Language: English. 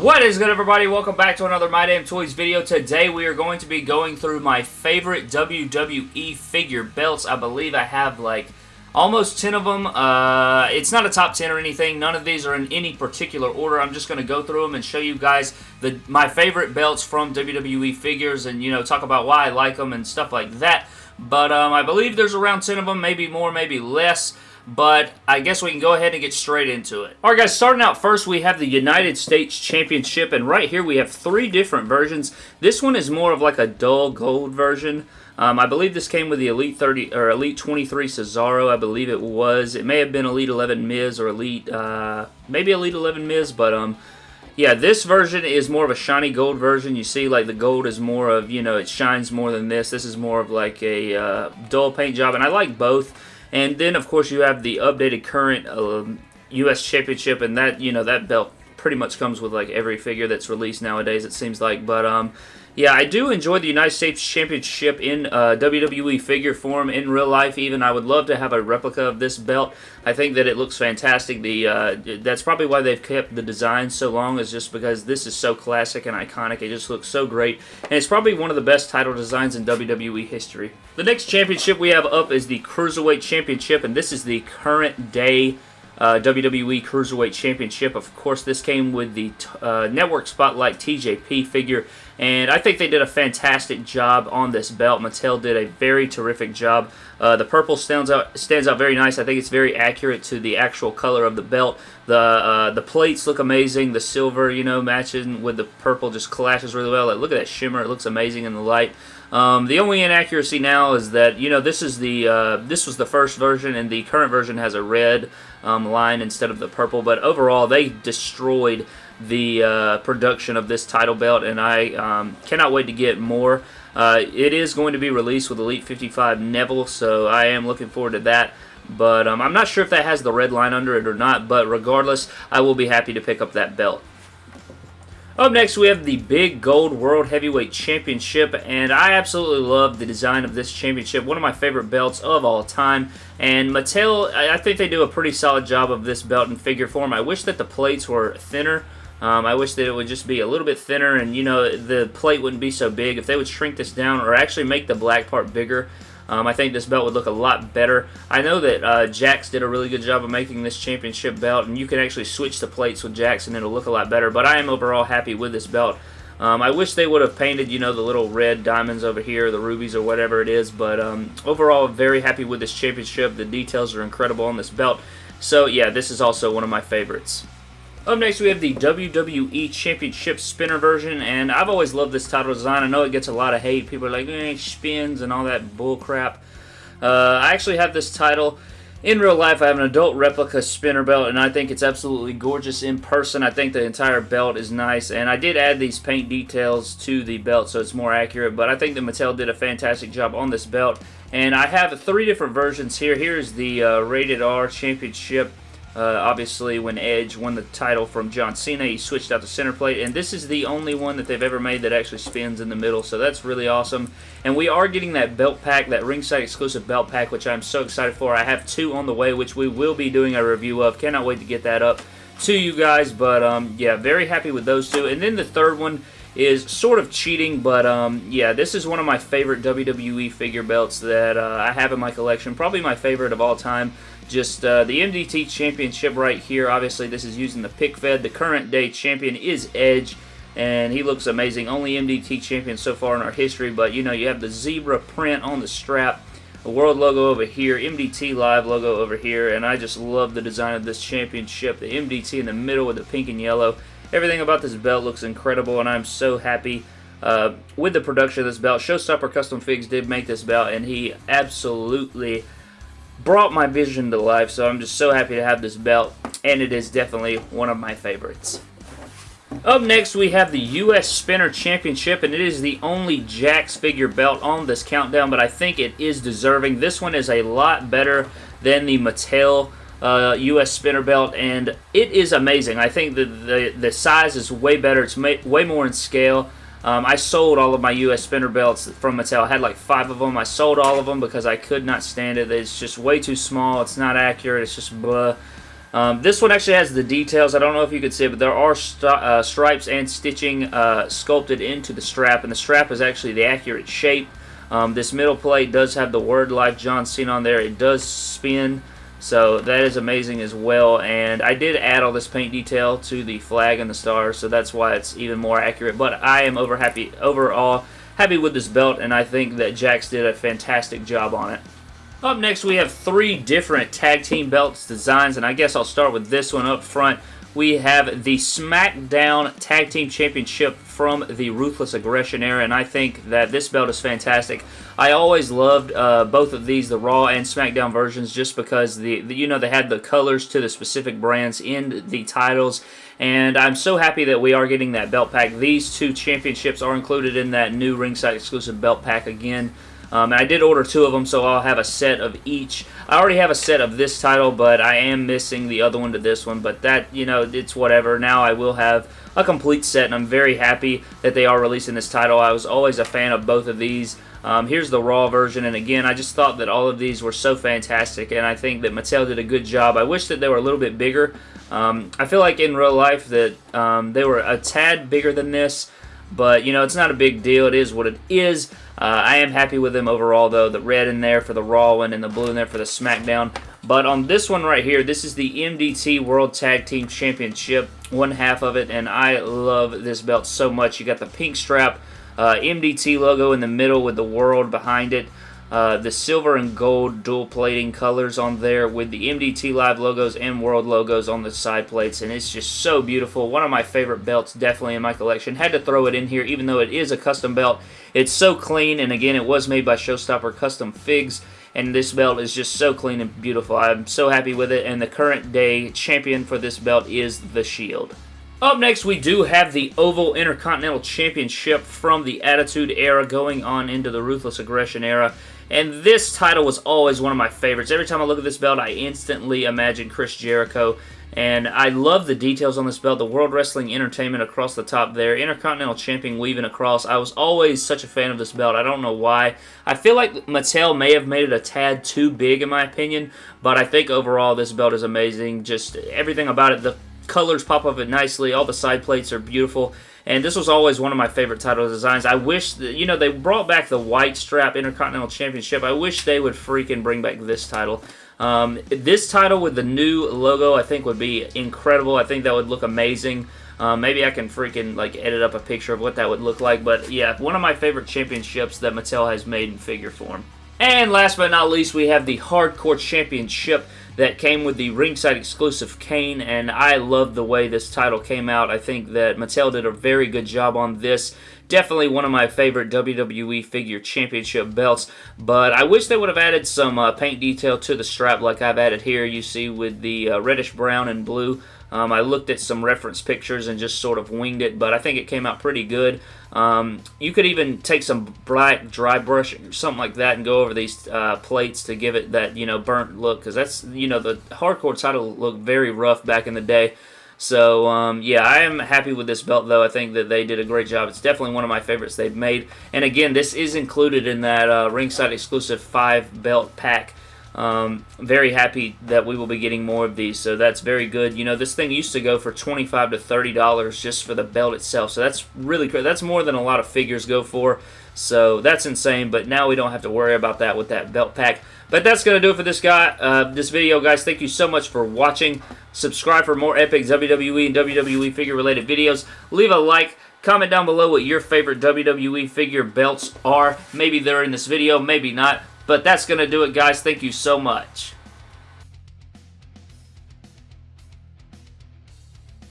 What is good everybody? Welcome back to another My Damn Toys video. Today we are going to be going through my favorite WWE figure belts. I believe I have like almost 10 of them. Uh, it's not a top 10 or anything. None of these are in any particular order. I'm just going to go through them and show you guys the my favorite belts from WWE figures and, you know, talk about why I like them and stuff like that. But um, I believe there's around 10 of them, maybe more, maybe less but I guess we can go ahead and get straight into it. Alright guys, starting out first we have the United States Championship, and right here we have three different versions. This one is more of like a dull gold version. Um, I believe this came with the Elite 30 or Elite 23 Cesaro. I believe it was. It may have been Elite 11 Miz or Elite, uh, maybe Elite 11 Miz, but um, yeah, this version is more of a shiny gold version. You see, like, the gold is more of, you know, it shines more than this. This is more of, like, a uh, dull paint job, and I like both. And then, of course, you have the updated current um, U.S. Championship, and that, you know, that belt pretty much comes with, like, every figure that's released nowadays, it seems like. But, um, yeah, I do enjoy the United States Championship in uh, WWE figure form, in real life even. I would love to have a replica of this belt. I think that it looks fantastic. The uh, That's probably why they've kept the design so long, is just because this is so classic and iconic. It just looks so great. And it's probably one of the best title designs in WWE history. The next championship we have up is the Cruiserweight Championship, and this is the current day uh, WWE Cruiserweight Championship. Of course, this came with the uh, Network Spotlight TJP figure, and I think they did a fantastic job on this belt. Mattel did a very terrific job. Uh, the purple stands out stands out very nice. I think it's very accurate to the actual color of the belt. The uh, the plates look amazing. The silver, you know, matching with the purple just clashes really well. Like, look at that shimmer. It looks amazing in the light. Um, the only inaccuracy now is that you know this is the uh, this was the first version and the current version has a red um, line instead of the purple. But overall, they destroyed the uh, production of this title belt, and I um, cannot wait to get more. Uh, it is going to be released with Elite 55 Neville, so I am looking forward to that. But um, I'm not sure if that has the red line under it or not, but regardless, I will be happy to pick up that belt. Up next, we have the Big Gold World Heavyweight Championship, and I absolutely love the design of this championship. One of my favorite belts of all time, and Mattel, I think they do a pretty solid job of this belt in figure form. I wish that the plates were thinner. Um, I wish that it would just be a little bit thinner, and, you know, the plate wouldn't be so big. If they would shrink this down, or actually make the black part bigger, um, I think this belt would look a lot better. I know that uh, Jakks did a really good job of making this championship belt, and you can actually switch the plates with Jakks, and it'll look a lot better. But I am overall happy with this belt. Um, I wish they would have painted, you know, the little red diamonds over here, the rubies or whatever it is. But um, overall, very happy with this championship. The details are incredible on this belt. So, yeah, this is also one of my favorites. Up next, we have the WWE Championship Spinner version, and I've always loved this title design. I know it gets a lot of hate. People are like, eh, spins and all that bullcrap. Uh, I actually have this title. In real life, I have an adult replica spinner belt, and I think it's absolutely gorgeous in person. I think the entire belt is nice, and I did add these paint details to the belt so it's more accurate, but I think that Mattel did a fantastic job on this belt. And I have three different versions here. Here's the uh, Rated R Championship uh, obviously, when Edge won the title from John Cena, he switched out the center plate, and this is the only one that they've ever made that actually spins in the middle, so that's really awesome. And we are getting that belt pack, that ringside exclusive belt pack, which I'm so excited for. I have two on the way, which we will be doing a review of. Cannot wait to get that up to you guys, but um, yeah, very happy with those two. And then the third one is sort of cheating, but um, yeah, this is one of my favorite WWE figure belts that uh, I have in my collection. Probably my favorite of all time. Just uh, the MDT Championship right here. Obviously, this is using the pick fed. The current day champion is Edge, and he looks amazing. Only MDT champion so far in our history, but you know, you have the zebra print on the strap. The world logo over here, MDT Live logo over here, and I just love the design of this championship. The MDT in the middle with the pink and yellow. Everything about this belt looks incredible, and I'm so happy uh, with the production of this belt. Showstopper Custom Figs did make this belt, and he absolutely brought my vision to life, so I'm just so happy to have this belt, and it is definitely one of my favorites. Up next, we have the U.S. Spinner Championship, and it is the only Jakks figure belt on this countdown, but I think it is deserving. This one is a lot better than the Mattel uh, U.S. spinner belt, and it is amazing. I think the, the, the size is way better. It's way more in scale. Um, I sold all of my U.S. spinner belts from Mattel. I had like five of them. I sold all of them because I could not stand it. It's just way too small. It's not accurate. It's just blah. Um, this one actually has the details. I don't know if you can see it, but there are uh, stripes and stitching uh, sculpted into the strap, and the strap is actually the accurate shape. Um, this middle plate does have the word Life John Cena on there. It does spin, so that is amazing as well. And I did add all this paint detail to the flag and the stars, so that's why it's even more accurate. But I am over happy overall happy with this belt, and I think that Jakks did a fantastic job on it. Up next, we have three different tag team belts designs, and I guess I'll start with this one up front. We have the SmackDown Tag Team Championship from the Ruthless Aggression era, and I think that this belt is fantastic. I always loved uh, both of these, the Raw and SmackDown versions, just because the, the, you know they had the colors to the specific brands in the titles, and I'm so happy that we are getting that belt pack. These two championships are included in that new ringside exclusive belt pack again. Um, and I did order two of them, so I'll have a set of each. I already have a set of this title, but I am missing the other one to this one. But that, you know, it's whatever. Now I will have a complete set, and I'm very happy that they are releasing this title. I was always a fan of both of these. Um, here's the Raw version, and again, I just thought that all of these were so fantastic, and I think that Mattel did a good job. I wish that they were a little bit bigger. Um, I feel like in real life that um, they were a tad bigger than this, but, you know, it's not a big deal. It is what it is. Uh, I am happy with them overall, though. The red in there for the Raw one and the blue in there for the SmackDown. But on this one right here, this is the MDT World Tag Team Championship, one half of it, and I love this belt so much. You got the pink strap, uh, MDT logo in the middle with the world behind it. Uh, the silver and gold dual plating colors on there with the MDT Live logos and World logos on the side plates, and it's just so beautiful. One of my favorite belts, definitely in my collection. Had to throw it in here, even though it is a custom belt. It's so clean, and again, it was made by Showstopper Custom Figs, and this belt is just so clean and beautiful. I'm so happy with it, and the current day champion for this belt is The Shield. Up next, we do have the Oval Intercontinental Championship from the Attitude Era going on into the Ruthless Aggression Era. And this title was always one of my favorites. Every time I look at this belt, I instantly imagine Chris Jericho. And I love the details on this belt. The World Wrestling Entertainment across the top there. Intercontinental Champion weaving across. I was always such a fan of this belt. I don't know why. I feel like Mattel may have made it a tad too big in my opinion. But I think overall this belt is amazing. Just everything about it. The colors pop up it nicely. All the side plates are beautiful. And this was always one of my favorite title designs. I wish, that, you know, they brought back the white strap Intercontinental Championship. I wish they would freaking bring back this title. Um, this title with the new logo, I think, would be incredible. I think that would look amazing. Um, maybe I can freaking like edit up a picture of what that would look like. But yeah, one of my favorite championships that Mattel has made in figure form. And last but not least, we have the Hardcore Championship that came with the ringside exclusive Kane, and I love the way this title came out. I think that Mattel did a very good job on this. Definitely one of my favorite WWE Figure Championship belts, but I wish they would have added some uh, paint detail to the strap like I've added here, you see, with the uh, reddish brown and blue. Um, I looked at some reference pictures and just sort of winged it, but I think it came out pretty good. Um, you could even take some black dry brush or something like that and go over these uh, plates to give it that, you know, burnt look, because that's, you know, the hardcore title looked very rough back in the day. So, um, yeah, I am happy with this belt, though. I think that they did a great job. It's definitely one of my favorites they've made. And again, this is included in that uh, ringside exclusive 5 belt pack um, very happy that we will be getting more of these, so that's very good. You know, this thing used to go for 25 to $30 just for the belt itself, so that's really. That's more than a lot of figures go for, so that's insane, but now we don't have to worry about that with that belt pack. But that's going to do it for this guy, uh, this video, guys. Thank you so much for watching. Subscribe for more epic WWE and WWE figure-related videos. Leave a like. Comment down below what your favorite WWE figure belts are. Maybe they're in this video, maybe not. But that's going to do it, guys. Thank you so much.